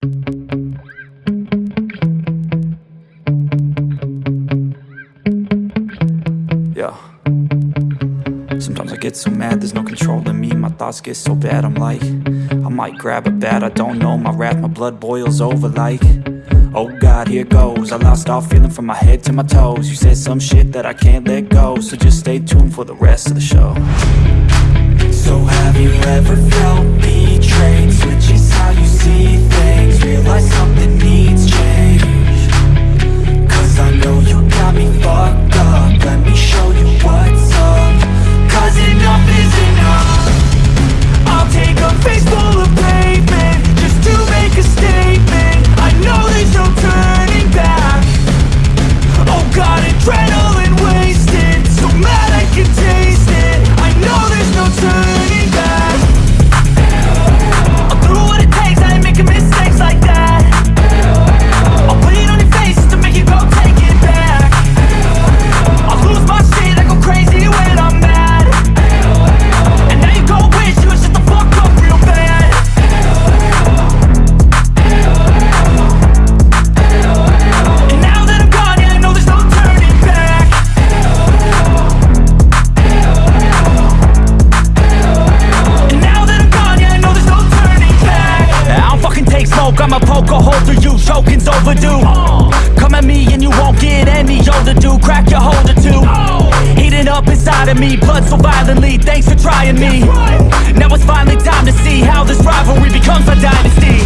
Yeah. Sometimes I get so mad, there's no control in me. My thoughts get so bad, I'm like I might grab a bat, I don't know. My wrath, my blood boils over like Oh God, here goes. I lost all feeling from my head to my toes. You said some shit that I can't let go So just stay tuned for the rest of the show I'ma poke a hole through you Choking's overdue. Come at me and you won't get any older, dude. Crack your holder too. Heating up inside of me, blood so violently. Thanks for trying me. Now it's finally time to see How this rivalry becomes a dynasty